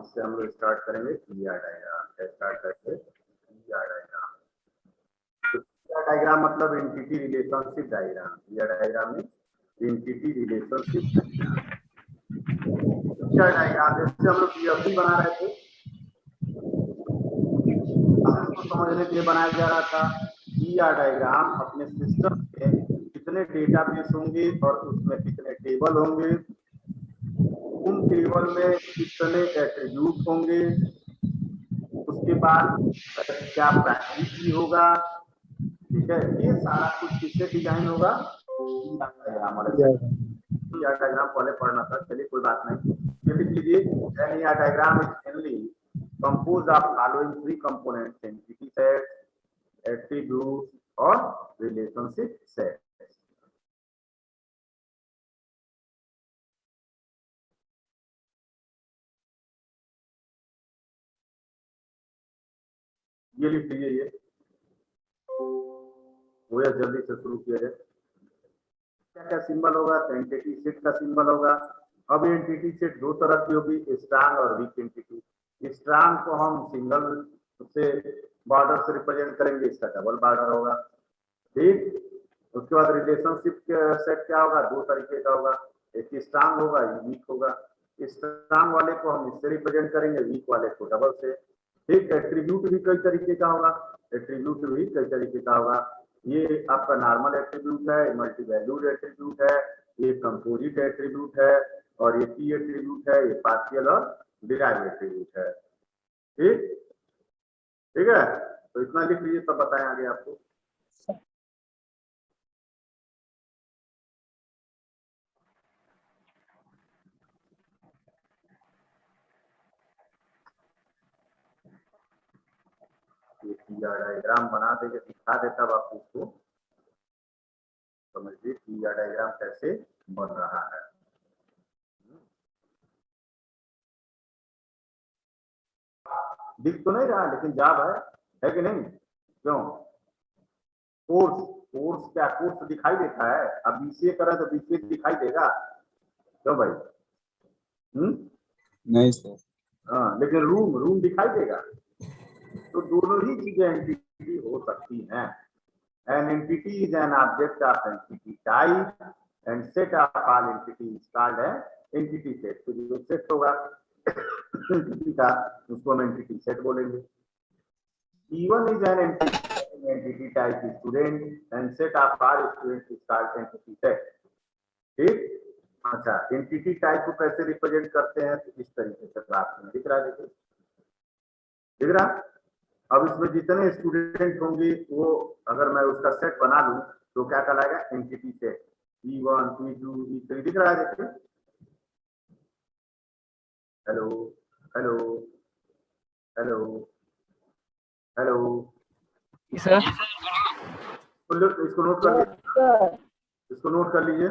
इससे हम लोग स्टार्ट करेंगे पीआर डायग्राम स्टार्ट करके पीआर डायग्राम डायग्राम मतलब entity relationship diagram PR diagram में एंटिटी रिलेशनशिप डायग्राम डायग्राम जैसे हम लोग पीएफडी बना रहे थे। समझने के लिए बनाया जा रहा था। पीआर डायग्राम अपने सिस्टम में कितने डेटाबेस होंगे और उसमें कितने टेबल होंगे। उन टेबल में कितने एट्रीब्यूट होंगे? उसके बाद, क्या प्राइमरी की होगा? ठीक है? ये सारा कुछ किससे डिज़ाइन होगा? डायग्राम पहले पढ़ना था, चलिए कोई बात नहीं। ये लिख लीजिए diagram is mainly composed of following three components, entity sets attributes or relationship sets ये लिख लीजिए ये। वो जल्दी से शुरू किया जाए। क्या क्या सिंबल होगा? तो एंटिटी सेट का सिंबल होगा। अब एंटिटी सेट दो तरह की होगी स्ट्रांग और वीक एंटिटी स्ट्रांग को हम सिंगल से बॉर्डर से रिप्रेजेंट करेंगे, इसका डबल बॉर्डर होगा। ठीक? उसके बाद रिलेशनशिप सेट क्या होगा? दो तरीके का होगा। एक स्ट्रांग होगा वीक होगा। स्ट्रांग वाले को हम इससे रिप्रेजेंट करेंगे वीक वाले को डबल से। ठीक एट्रीब्यूट भी कई तरीके का होगा एट्रीब्यूट भी कई तरीके का होगा। ये आपका नॉर्मल एट्रीब्यूट है मल्टी वैल्यूड एट्रीब्यूट है, ये कंपोजिट एट्रीब्यूट है, और ये पी एट्रीब्यूट है, ये पार्शियल और डिराइव एट्रीब्यूट है। ठीक? ठीक है? तो इतना लिख लीजिए, सब बताएँ आगे आपको। डायग्राम बना देंगे दिखा देता अब आप इसको समझिए यह डायग्राम कैसे बन रहा है। दिख तो नहीं रहा लेकिन जाब है है कि नहीं? क्यों? कोर्स कोर्स क्या? कोर्स दिखाई देता है। अब बीसीए करें तो बीसीए दिखाई देगा। क्यों भाई? हम्म? नहीं सर हाँ लेकिन रूम रूम दिखाई देगा। तो दोनों ही चीज़ें एंटिटी हो सकती हैं। An entity is an object of entity type and set of all entity called है एंटिटी सेट तो जो सेट होगा एंटिटी का, उसको हम एंटिटी सेट बोलेंगे। Even is an entity entity type student and set of all students is called entity set ठीक? अच्छा एंटिटी टाइप को कैसे रिप्रेजेंट करते हैं? तो इस तरीके से ग्राफ में दिख रहा है। देखिए दिख रहा? अब इसमें जितने स्टूडेंट होंगे वो अगर मैं उसका सेट बना लूँ तो क्या कहलाएगा? Entity set E one E two E three दिख रहा है देखिए। Hello hello hello hello sir इसको नोट कर लीजिए इसको नोट कर लीजिए।